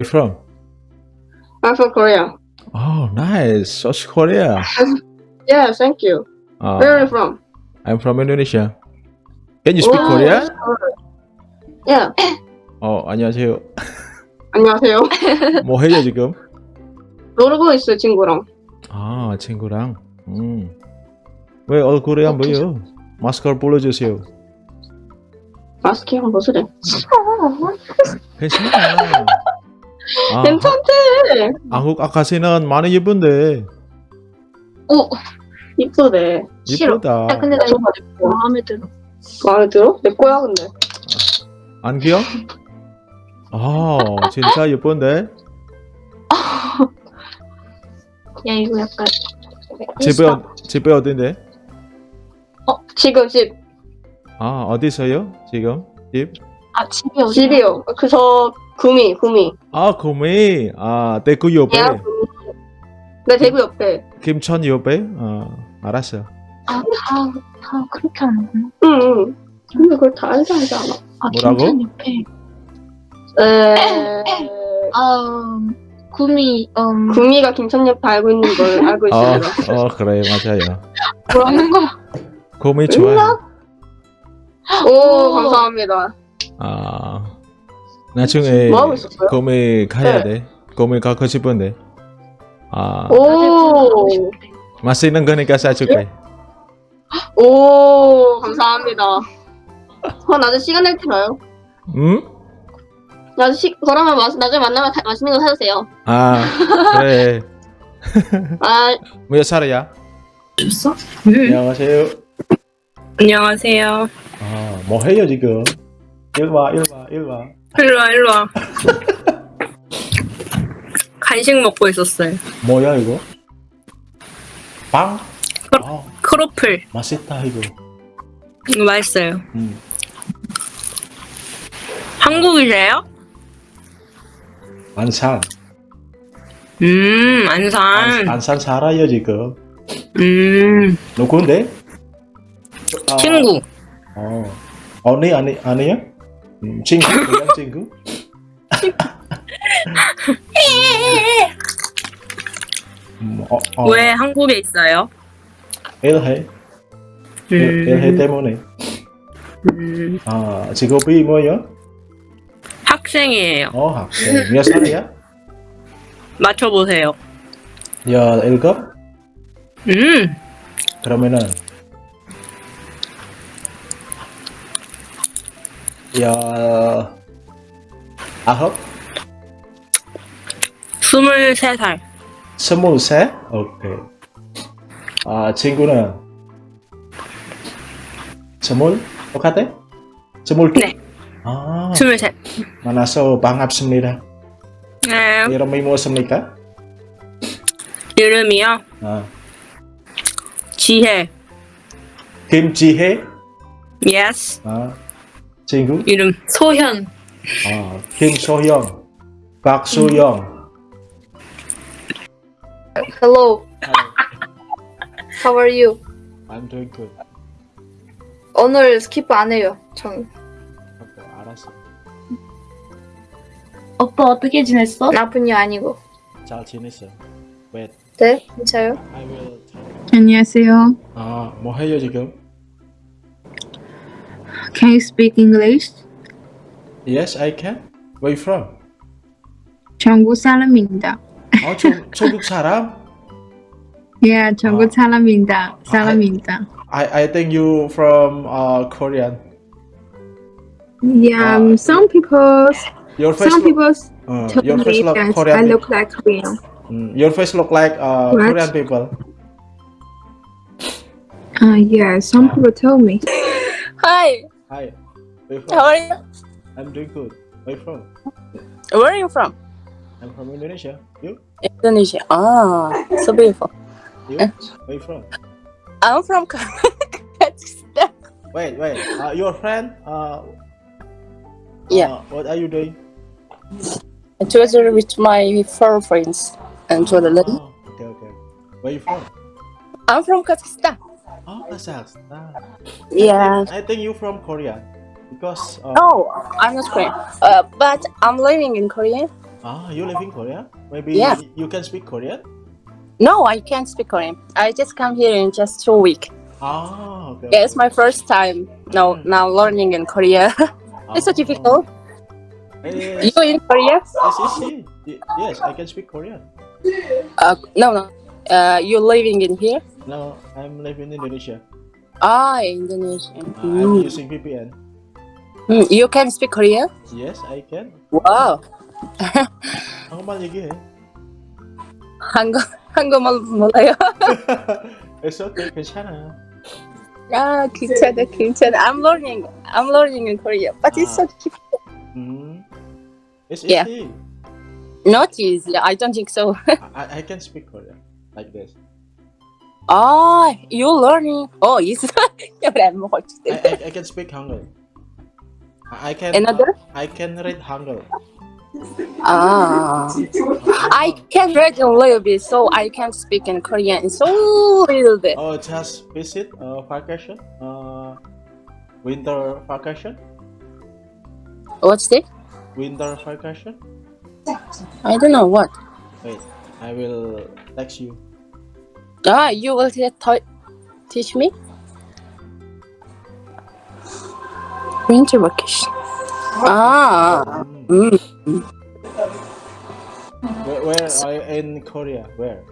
you from? I'm from Korea. Oh, nice. South Korea. Yeah, thank you. Uh, Where are you from? I'm from Indonesia. Can you speak Oh, Korean? Yeah. 어, 안녕하세요. 안녕하세요. 뭐 해요, 지금? 놀고 있어요, 친구랑. 아, 친구랑. 음. 왜 얼굴이 안 보여? 마스크를 불러주세요. 마스크 한번 벗으래. 괜찮아. 아, 괜찮대. 한국 아가씨는 많이 예쁜데. 오, 이쁘네. 싫어. 예쁘다. 야, 근데 나 이거 마음에 들어. 마음에 들어? 내 거야, 근데. 안겨? 아, 진짜 예쁜데? 야, 이거 약간. 집에, 어- 집에 어딘데? 지금 집, 아, 어디서요? 지금? 집? 아, 집이 어디? 집이요. 그, 저, 구미, 구미. 아, 구미. 아, 대구 옆에. 야. 내 대구 옆에. 김천 옆에? 어, 알았어. 아, 다, 다 그렇게 하는구나. 응, 응. 근데 그걸 다 알지 않지 않아? 아, 뭐라고? 김천 옆에. 에... 아, 음, 구미, 음, 구미가 김천 옆에 알고 있는 걸 알고 어, 있습니다. 어, 그래, 맞아요. 뭐라는 거야? 구미 좋아요. 오, 감사합니다. 아, 나중에 뭐 하고 있었어요? 구미 가야 네. 돼. 구미 가고 싶은데. 아, 오, 맛있는 거니까 사줄게. 오, 감사합니다. 어, 나중에 시간 낼 때 봐요. 응? 나중에 시, 그러면 마, 나중에 만나면 다, 맛있는 거 사주세요. 아, 그래. 아, 몇 살이야? 줬어? 안녕하세요. 안녕하세요. 아, 뭐 해요 지금? 일 와, 일 와, 일 와. 일로와, 일로와. 간식 먹고 있었어요. 뭐야 이거? 빵? 아, 크로플. 맛있다 이거. 이거 맛있어요. 음. 한국이세요? 안산. 음, 안, 안산. 안 산 살아요 지금. 음, 누군데? 아, 친구. 어. 언니 아니 아니야? 음, 친구 그냥 친구? 음, 어, 어, 왜 한국에 있어요? 일해 일, 일해 때문에 음, 아 직업이 뭐예요? 학생이에요. 어 학생 몇 살이야? 맞춰보세요. 열일곱? 음, 그러면은 열 아홉? 스물세 살. 스물세? 오케이 아 친구는 스물? 똑같아? 스물 네. 아 스물셋. 만나서 반갑습니다 네, 이름이 무엇입니까? 이름이요? 아, 지혜. 김지혜 Yes. 아, 친구 이름 소현. 아, 김소영 박수영 hello. How are you? I'm doing good 오늘 skip 안 해요. 전. 오케이, 알았어 오빠 어떻게 지냈어? 나쁜이 아니고. 잘 지냈어 Wait 네, 괜찮아요? I will tell 안녕하세요. 아, 뭐 해요 지금? Can you speak English? Yes, I can Where you from? 전국 사람입니다. 아, 중, 중국 사람? Yeah, 전국 아. 사람입니다. 사람입니다. I, I think you from uh, Korean Yeah, 아. um, some people, Your face some look, people uh, told your face me look that Korean I people. look like Korean. Mm, your face look like uh, What? Korean people Uh, yeah, some Ah. people told me. Hi. Where How are you? I'm doing good Where are you from? Where are you from? I'm from Indonesia You? Indonesia. Ah, so beautiful. You? Where are you from? I'm from Kazakhstan. Wait, wait. Uh, your friend? Uh, Yeah. uh, what are you doing? Together with my four friends and to the Oh, okay, okay. Where are you from? I'm from Kazakhstan. Oh, Kazakhstan. Yeah. I think you're from Korea because. Uh, Oh, I'm not Korean. Uh, but I'm living in Korea. Ah, you live in Korea? Maybe Yeah. you can speak Korean? No, I can't speak Korean. I just come here in just two weeks. Ah, okay. Yeah, it's my first time now now learning in Korea. it's so Ah. difficult. Yes, You in Korea? yes, yes, yes. I can speak Korean. Uh, no, no. Uh, you living in here? No, I'm living in Indonesia. Ah, Indonesian. Uh, I'm Mm. using VPN. Mm, You can speak Korean? Yes, I can. Wow. 한국말 얘기해. 한국 한국말 몰라요? It's okay, 괜찮아. 아, 괜찮아, 괜찮아. I'm learning. I'm learning in Korea, but it's so difficult. Hmm. It's Yeah. easy. Not easy. I don't think so. I, I can speak Korean like this. Ah, you learning? Oh, I'm. I, I, I can speak Hangul. I can Another? I can read Hangul. Ah, I can read a little bit, so I can speak in Korean. So little bit. Oh, just visit uh, vacation. Uh, winter vacation. What's it? Winter vacation. I don't know what. Wait, I will text you. Ah, you will te- t- teach me? Winter vacation. Ah, Hmm. mm. Where, where are you in Korea? Where?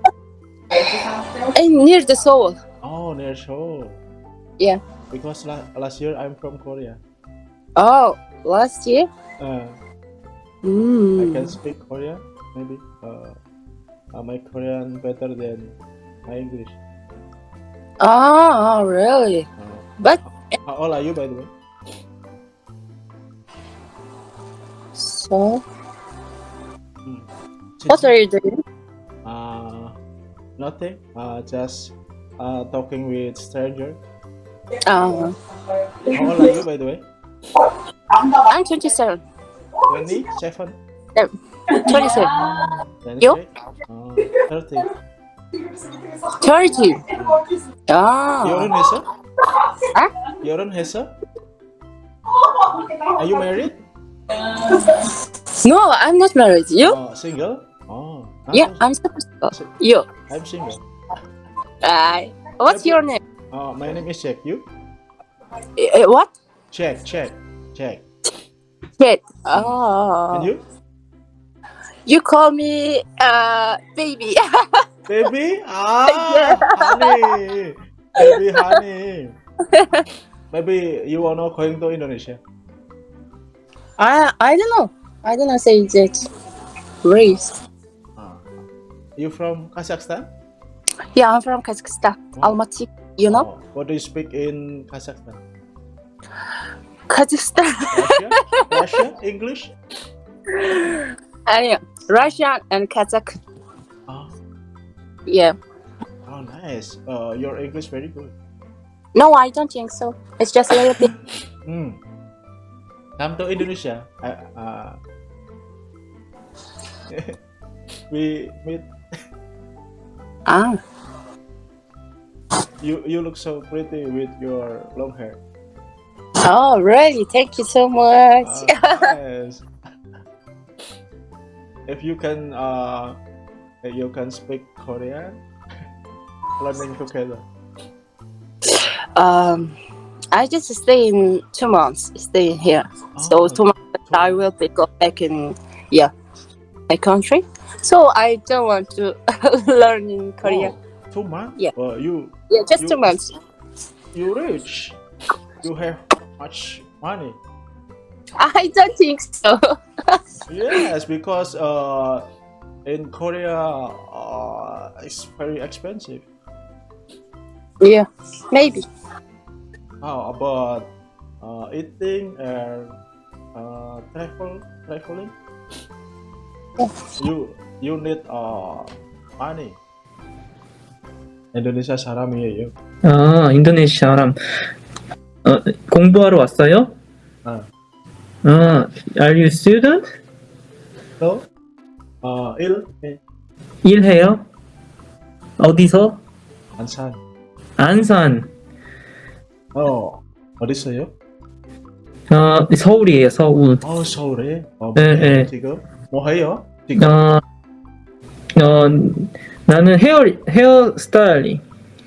and near the Seoul. Oh, near Seoul. Yeah. Because la- last year I'm from Korea. Oh, last year. Uh, I Mm. can speak Korean. Maybe. Uh, uh, my Korean better than my English. Oh, really? Uh, but how old are you, by the way? So, hmm. what are you doing? Uh, nothing. Uh, just uh, talking with stranger. Oh. How old are you, by the way? I'm 27. 27? 27. 27. You? Uh, 30. Turkey. Ah. in Hesa? Huh? Yarın Hesa? Are you married? No, I'm not married. You? Uh, single? Oh. Yeah, I'm single. You? I'm single. Hi. Uh, what's your name? Oh, my name is Jack. You? Uh, what? Jack, Jack, Jack. Jack. Oh. And you? You call me uh baby. Baby? Ah, honey. Baby, honey. Maybe you are not going to Indonesia? I I don't know. I don't know. Say that. Race. Ah. You from Kazakhstan? Yeah, I'm from Kazakhstan, Oh. Almaty. You know, Oh, what do you speak in Kazakhstan? Kazakhstan. Russia? Russia? English? yeah, Russian and Kazakh. Yeah. oh nice. Uh, your English very good. No, I don't think so. It's just a little bit. Hmm. Come to Indonesia. I, uh, we meet. Ah. You you look so pretty with your long hair. Oh, really? Thank you so much. Uh, yes. if you can, uh, you can speak Korean. Learning together. um, I just stay in two months. Stay here. So Oh, two months I will be go back in yeah my country. So I don't want to learn in Korea. oh, two months. Yeah. Uh, you Yeah, just you- two months. you rich. You have much money. I don't think so. Yes, because uh, in Korea, uh, it's very expensive. yeah, maybe. How about uh, eating and uh, travel, traveling? You you need uh, money. 인도네시아 사람이에요. 아, 인도네시아 사람. 어, 공부하러 왔어요? 아. 아, are you student? 또 어, 일 일, 일해요? 어디서? 안산. 안산. 어 어디 있어요? 어, 서울이에요, 서울. 어 서울에. 어, 네, 뭐해요, 네. 지금 뭐 해요? 지금 어, 어, 나는 헤어, 헤어 스타일링.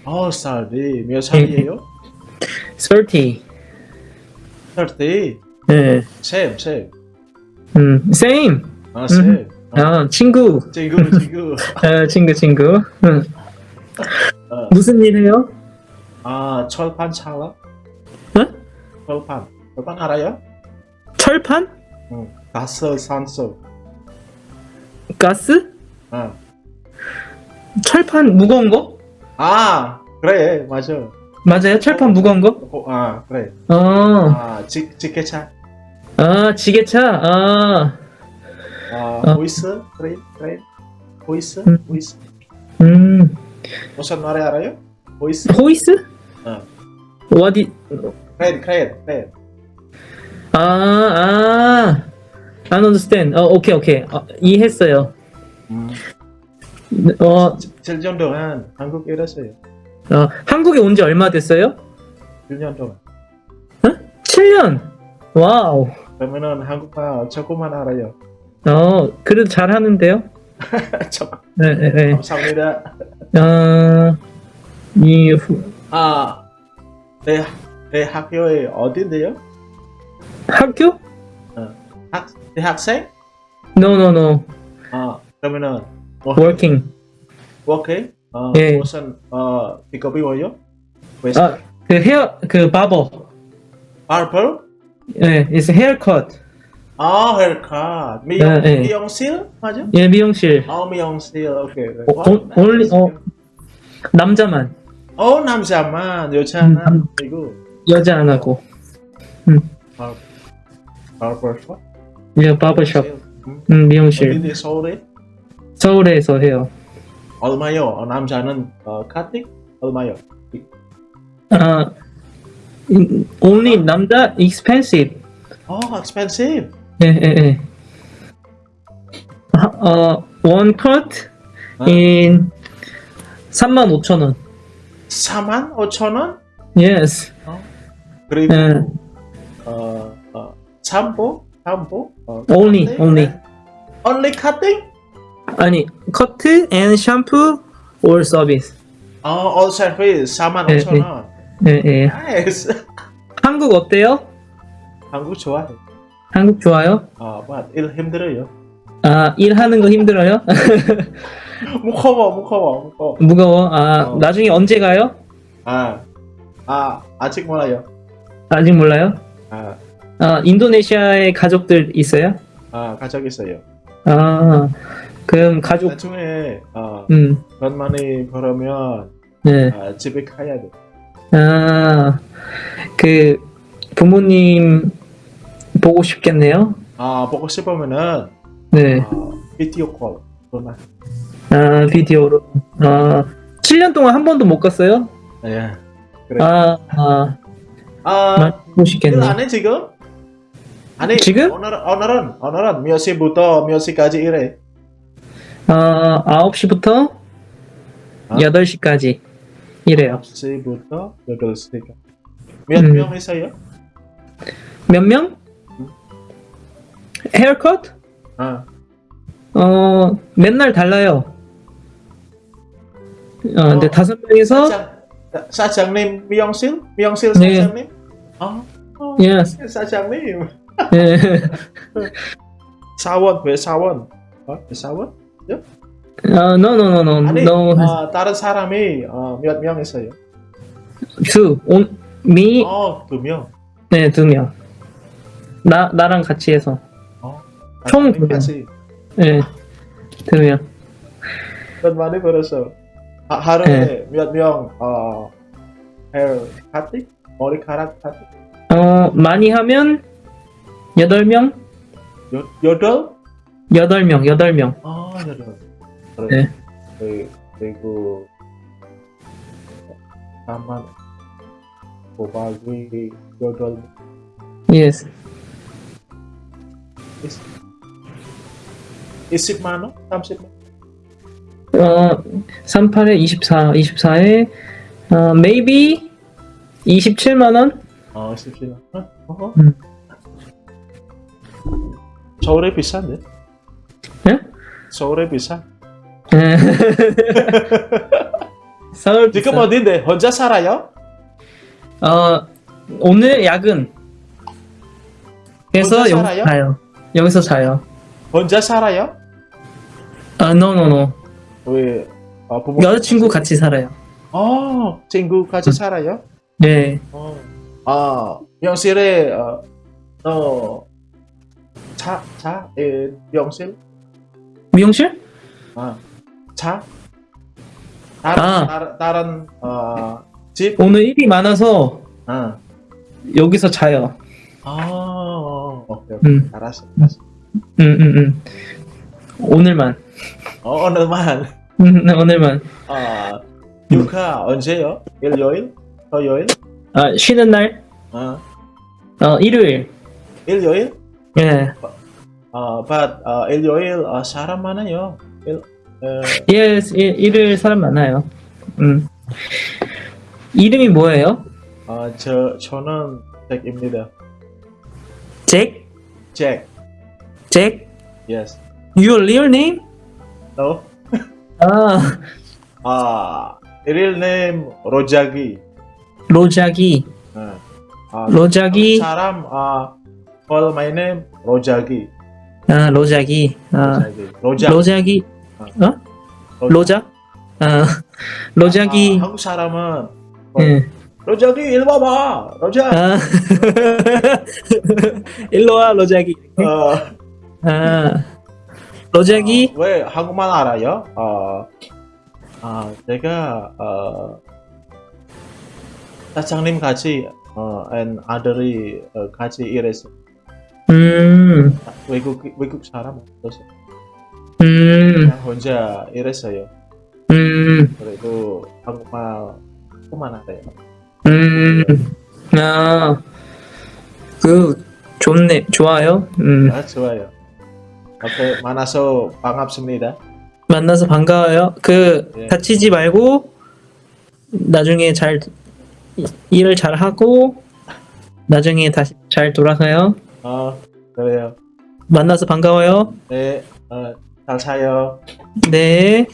어 살이 몇 살이에요? 30. 30 네. same same 음, same. 아 same 아, 친구. 친구 친구 아, 친구, 친구. 응. 어. 무슨 일 해요? 아 철판 살아? 응? 철판 철판 알아요? 철판? 응 가스 산소 가스? 아. 철판 무거운 거? 아 그래 맞아 맞아요? 철판 무거운 거? 어, 아 그래 어, 아 지, 지게차 아, 지게차? 아, 아 어. 보이스 그래 그래 보이스 음. 보이스 음, 무슨 말이 알아요? 보이스 호이스? 어. 어디, 크레인 크레인 크레인 아, 아, I understand. 어, 오케이, 오케이. 어, 이해했어요. 음. 어, 7년 동안 한국 일했어요 어, 한국에 온 지 얼마 됐어요? 1년 동안 7년. 와우. 그러면은 한국말 조금만 알아요 어, 그래도 잘 하는데요? 조- 네, 네, 네. 감사합니다 어, 이, 후- 아, 내, 내 학교에 어딘데요? 학교? 학, 대학생? No, no, no. 아, 그러면은 뭐, Working. Work? 어, 예. 무슨 어, 직업이 뭐요? 왜? 아, 그 헤어, 그 바버. 바버? 예, it's haircut. 아, 헤어컷. 미용, 예, 예. 미용실? 맞아? 예, 미용실. 아, 미용실. 오케이. 어, 어, only, 어, 남자만. 어, 남자만, 여자는 음, 이거 여자 안 하고. 바버숍? 예, 바버샵. 음, 음, 미용실. 서울에? 서울에서 해요. 얼마요? 어, 남자는 어, 카팅? 얼마요? 아, 음, only 남자 expensive. 어, expensive. 예, 예, 예. 아, 어, one cut 어? in 35,000원. 4만 5천 원? Yes. 그리고 예. 어, 어? 샴푸? 어, Only, cutting? only. Only cutting? 아니, 커트 and 샴푸 or 서비스. 어, all service 4만 예, 5천 예. 원. 예, 예. Nice. 한국 어때요? 한국 좋아해. 한국 좋아요? 아, 뭐, 일 힘들어요. 아, 일하는 거 힘들어요? 무거워, 무거워, 무거워. 무거워? 아, 어. 나중에 언제 가요? 아, 아, 아직 몰라요. 아직 몰라요? 아, 아, 인도네시아에 가족들 있어요? 아, 가족 있어요. 아, 그럼 가족, 나중에 어, 음, 돈 많이 벌으면 네. 아, 집에 가야 돼. 아, 그, 부모님 보고 싶겠네요? 아, 보고 싶으면은 네. 어, 비디오 콜. 전화. 아, 비디오로. 아, 7년 동안 한 번도 못 갔어요? 예. 그래. 아, 아, 아, 많이 보고 싶겠네. 일안해 지금? 아니 지금? 오늘 오늘은 오늘은 몇 시부터 몇 시까지 일해? 아, 9시부터 아? 8시까지 이래요. 9시부터 8시까지. 몇 음. 명 있어요? 몇 명? 헤어컷? 아, 어, 맨날 달라요. 어, 근데 어. 다섯 명이서, 사장 사장님 미용실? 미용실 네. 사장님? 아, 어, yes. 사장님. 예. 사원 왜 사원? 어? 왜 사원? 아, no, no, no, no, 아니 no. 어, 다른 사람이 어, 몇명 있어요? two. 온, me, 어, 두 명. 네, 두 명. 나, 나랑 같이 해서. 어, 총두 명. 같이 네, 두 명. 돈 많이 벌었어. 하, 하루에 몇 명, 어, 헤어 카팅? 머리카락 카팅? 어, 많이 하면, 여덟 명? 여, 여덟? 여덟 명, 여덟 명. 아, 여덟. 네. 그, 그리고, 다만, 고박이 여덟, yes. 20만 원? 30만 어, 38에 24, 24에, 어, maybe 27만원? 어, 17만 원? 어? 음. 서울에 비싼데? 예? 서울에 비싸. 서울 지금 비싸. 어딘데? 혼자 살아요? 어 오늘 야근. 그래서 혼자 여기서 살아요? 여기서 자요. 혼자 살아요? 아 no no no. 왜 어, 부모 여자친구 같이 살아요. 어 친구 같이 음. 살아요? 네. 어. 아 명실에 어, 너 차, 차, 에, 명실? 미용실? 아, 차? 다른, 아. 다른, 다른 어, 집? 오늘 일이 많아서 아, 여기서 자요. 아, 오케이, 오케이. 음. 알았어, 알았어. 음, 음, 음. 오늘만. 어, 오늘만. 음, 네, 오늘만. 아, 육아 언제요? 일요일? 토요일? 아, 쉬는 날? 어, 어, 일요일. 일요일? 예. 어, but 어, 일요일 어, 사람 많아요. 일, 어, 예, 일, 일요일 사람 많아요. 음. 이름이 뭐예요? 어, 저 저는 잭입니다. 잭? 잭. 잭? Yes. Your real name? No. 아, 아, real name 로자기. 로자기. 어. 아, 로자기. 사람 아 call my name. 아, 로자기. 아, 로자기. 로자. 로자기. 어? 로자? 아, 로자기. 아, 한국 사람은 예. 로자기 일 봐봐. 로자. 아, 일로 와, 로자기. 어, 아, 로자기. 어, 왜 한국말 알아요? 어, 아, 제가 어, 사장님 같이 어, and 아들이 어, 같이 일했어. 음, 외국 외국 사람 없었어. 음, 혼자 일했어요. 음, 그리고 한국말 조금만 알아요. 음. 아, 그, 좋네, 좋아요. 음, 아, 좋아요. 오케이, 만나서 반갑습니다. 만나서 반가워요. 그, 예. 다치지 말고, 나중에 잘, 이- 일을 잘 하고, 나중에 다시 잘 돌아가요. 어, 그래요. 만나서 반가워요. 네, 어, 잘 사요. 네.